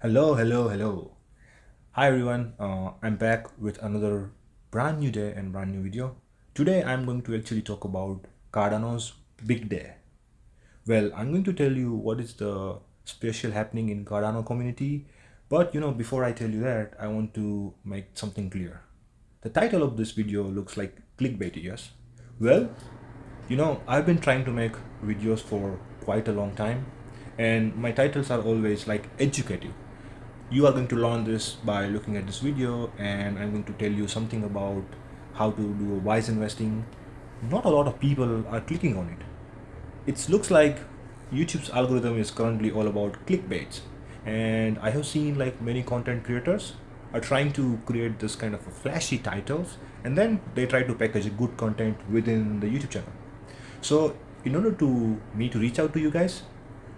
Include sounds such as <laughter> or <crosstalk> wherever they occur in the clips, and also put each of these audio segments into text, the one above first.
Hello, hello, hello. Hi everyone, uh, I'm back with another brand new day and brand new video. Today I'm going to actually talk about Cardano's big day. Well, I'm going to tell you what is the special happening in Cardano community. But you know, before I tell you that, I want to make something clear. The title of this video looks like clickbait, yes? Well, you know, I've been trying to make videos for quite a long time and my titles are always like educative you are going to learn this by looking at this video and I'm going to tell you something about how to do a wise investing. Not a lot of people are clicking on it. It looks like YouTube's algorithm is currently all about clickbaits and I have seen like many content creators are trying to create this kind of flashy titles and then they try to package good content within the YouTube channel. So in order to me to reach out to you guys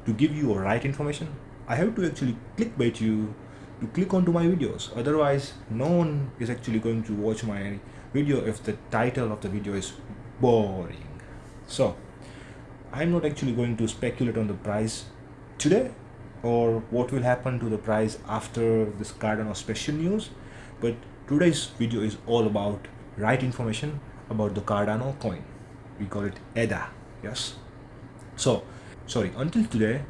to give you a right information I have to actually clickbait you to click onto my videos. Otherwise no one is actually going to watch my video if the title of the video is boring. So I'm not actually going to speculate on the price today or what will happen to the price after this Cardano special news but today's video is all about right information about the Cardano coin. We call it ADA yes? So sorry until today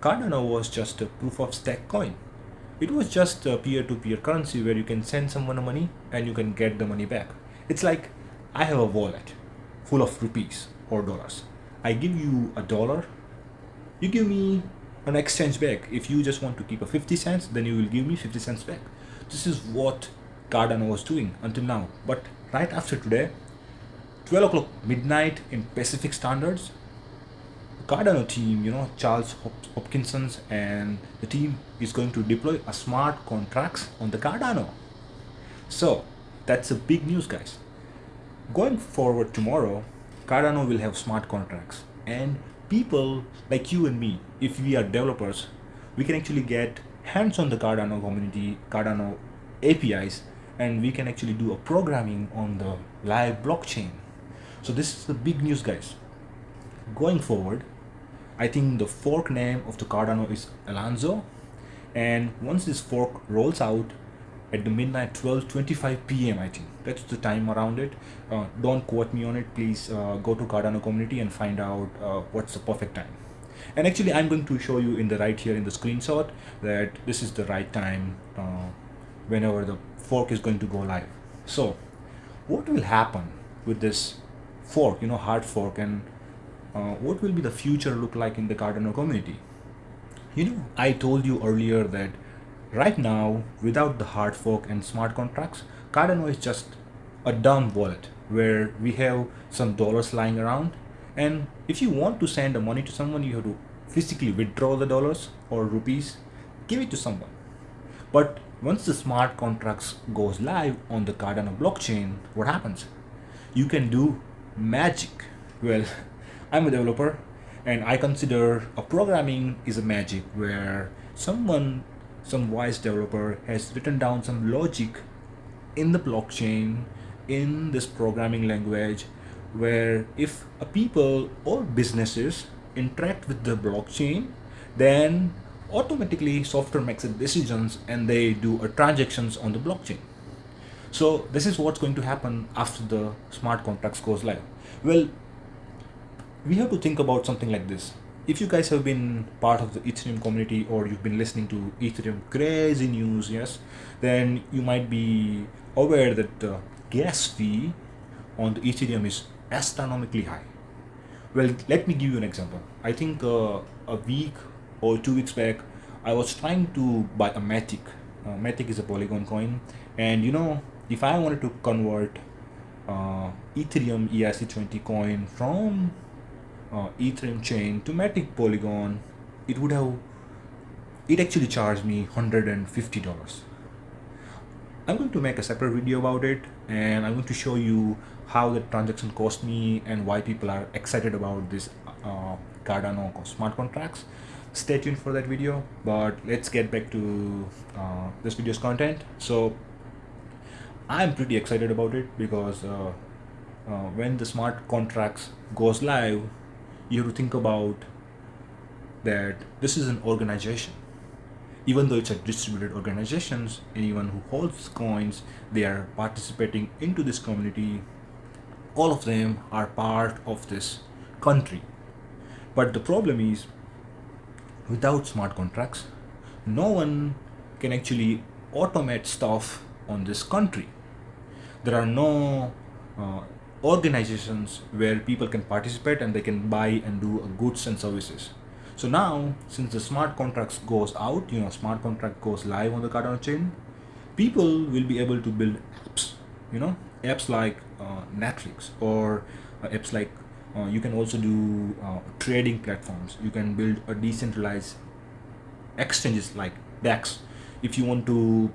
Cardano was just a proof of stake coin. It was just a peer-to-peer -peer currency where you can send someone money and you can get the money back. It's like I have a wallet full of rupees or dollars. I give you a dollar, you give me an exchange back. If you just want to keep a 50 cents, then you will give me 50 cents back. This is what Cardano was doing until now. But right after today, 12 o'clock midnight in Pacific standards, Cardano team, you know, Charles Hoskinsons and the team is going to deploy a smart contracts on the Cardano. So that's a big news guys. Going forward tomorrow, Cardano will have smart contracts and people like you and me, if we are developers, we can actually get hands on the Cardano community, Cardano APIs, and we can actually do a programming on the live blockchain. So this is the big news guys. Going forward, I think the fork name of the Cardano is Alonzo and once this fork rolls out at the midnight 12:25 p.m. I think that's the time around it uh, don't quote me on it please uh, go to Cardano community and find out uh, what's the perfect time and actually I'm going to show you in the right here in the screenshot that this is the right time uh, whenever the fork is going to go live so what will happen with this fork you know hard fork and uh, what will be the future look like in the Cardano community? You know, I told you earlier that right now, without the hard fork and smart contracts, Cardano is just a dumb wallet where we have some dollars lying around. And if you want to send the money to someone, you have to physically withdraw the dollars or rupees, give it to someone. But once the smart contracts goes live on the Cardano blockchain, what happens? You can do magic. Well, <laughs> I'm a developer and I consider a programming is a magic where someone, some wise developer has written down some logic in the blockchain in this programming language where if a people or businesses interact with the blockchain then automatically software makes decisions and they do a transactions on the blockchain. So this is what's going to happen after the smart contracts goes live. Well we have to think about something like this. If you guys have been part of the Ethereum community or you've been listening to Ethereum crazy news, yes, then you might be aware that the gas fee on the Ethereum is astronomically high. Well, let me give you an example. I think uh, a week or two weeks back, I was trying to buy a Matic. Uh, Matic is a Polygon coin, and you know, if I wanted to convert uh, Ethereum ERC20 coin from uh, Ethereum chain to Matic Polygon, it would have, it actually charged me $150. I'm going to make a separate video about it and I'm going to show you how the transaction cost me and why people are excited about this uh, Cardano smart contracts. Stay tuned for that video, but let's get back to uh, this video's content. So I'm pretty excited about it because uh, uh, when the smart contracts goes live, you have to think about that this is an organization. Even though it's a distributed organizations anyone who holds coins they are participating into this community. All of them are part of this country. But the problem is without smart contracts no one can actually automate stuff on this country. There are no uh, organizations where people can participate and they can buy and do goods and services. So now since the smart contracts goes out you know smart contract goes live on the cardano chain people will be able to build apps you know apps like uh, netflix or uh, apps like uh, you can also do uh, trading platforms. You can build a decentralized exchanges like dex. If you want to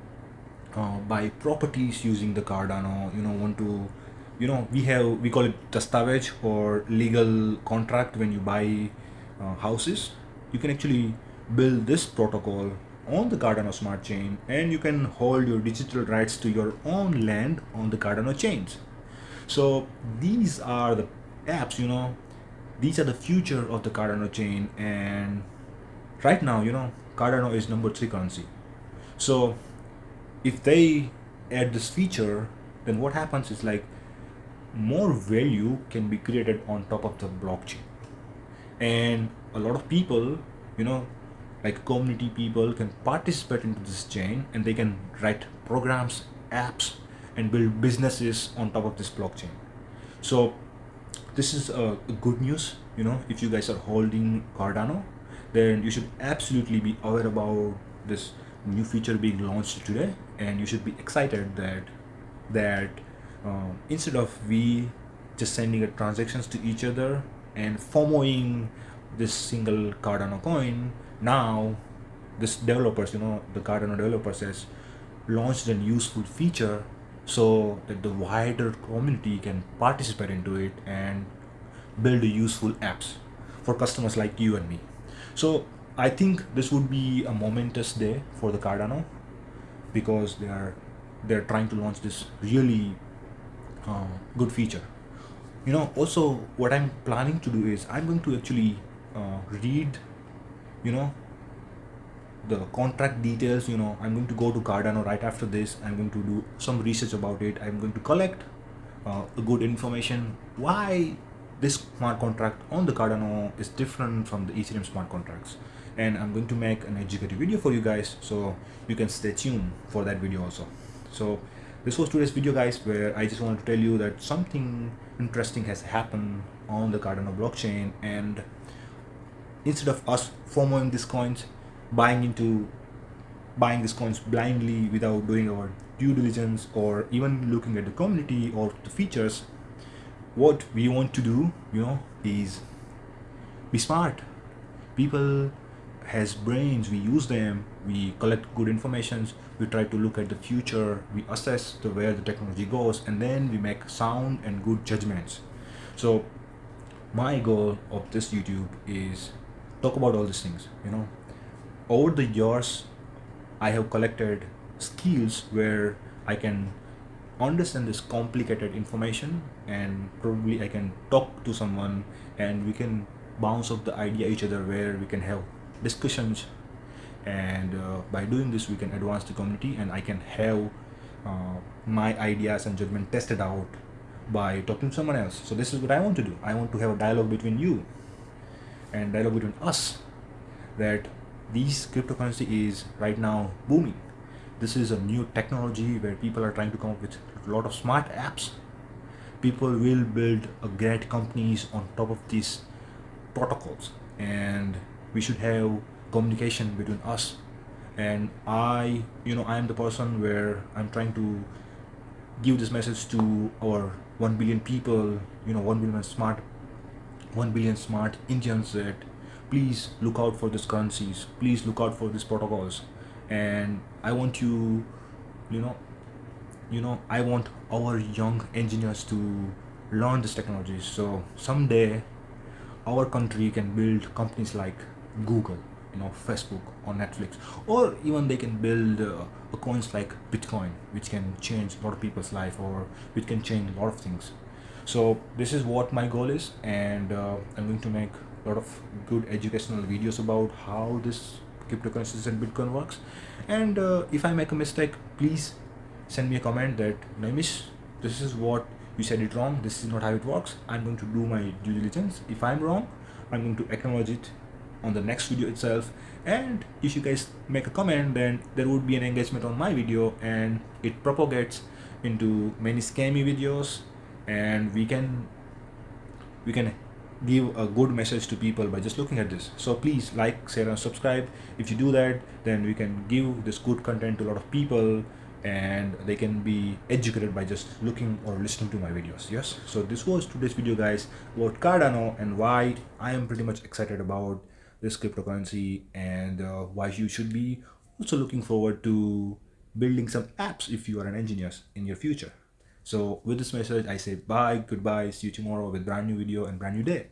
uh, buy properties using the cardano you know want to you know we have we call it dastavej or legal contract when you buy uh, houses you can actually build this protocol on the Cardano smart chain and you can hold your digital rights to your own land on the Cardano chains. So these are the apps, you know, these are the future of the Cardano chain and right now, you know, Cardano is number three currency. So if they add this feature, then what happens is like more value can be created on top of the blockchain. And a lot of people, you know, like community people can participate into this chain and they can write programs, apps, and build businesses on top of this blockchain. So this is a, a good news, you know, if you guys are holding Cardano, then you should absolutely be aware about this new feature being launched today and you should be excited that that uh, instead of we just sending a transactions to each other and FOMOing this single Cardano coin now this developers you know the Cardano developers has launched a useful feature so that the wider community can participate into it and build useful apps for customers like you and me. So I think this would be a momentous day for the Cardano because they are they're trying to launch this really uh, good feature. You know also what I'm planning to do is I'm going to actually uh, read you know the contract details you know. I'm going to go to cardano right after this. I'm going to do some research about it. I'm going to collect uh, good information why this smart contract on the cardano is different from the ethereum smart contracts. And i'm going to make an educative video for you guys so you can stay tuned for that video also. So this was today's video guys where i just wanted to tell you that something interesting has happened on the cardano blockchain and instead of us fomoing these coins buying into buying these coins blindly without doing our due diligence or even looking at the community or the features what we want to do you know is be smart. People has brains we use them we collect good informations we try to look at the future we assess the where the technology goes and then we make sound and good judgments. So my goal of this youtube is talk about all these things you know. Over the years i have collected skills where i can understand this complicated information and probably i can talk to someone and we can bounce off the idea each other where we can have discussions and uh, by doing this we can advance the community and i can have uh, my ideas and judgment tested out by talking to someone else. So this is what i want to do. I want to have a dialogue between you and dialogue between us that this cryptocurrency is right now booming. This is a new technology where people are trying to come up with a lot of smart apps. People will build a great companies on top of these protocols. And we should have communication between us. And i you know i am the person where i'm trying to give this message to our 1 billion people you know 1 billion smart 1 billion smart Indians that please look out for these currencies please look out for these protocols. And I want you you know you know I want our young engineers to learn this technology. So someday our country can build companies like Google know Facebook or Netflix or even they can build uh, coins like Bitcoin which can change a lot of people's life or which can change a lot of things so this is what my goal is and uh, I'm going to make a lot of good educational videos about how this cryptocurrencies and Bitcoin works. And uh, if I make a mistake, please send me a comment that Naimish, this is what you said it wrong. This is not how it works. I'm going to do my due diligence. If I'm wrong, I'm going to acknowledge it on the next video itself. And if you guys make a comment then there would be an engagement on my video and it propagates into many scammy videos. And we can we can give a good message to people by just looking at this. So please like share and subscribe. If you do that then we can give this good content to a lot of people and they can be educated by just looking or listening to my videos. Yes? So this was today's video guys. About cardano and why i am pretty much excited about this cryptocurrency and uh, why you should be also looking forward to building some apps if you are an engineer in your future so with this message, I say bye, goodbye, see you tomorrow with brand new video and brand new day.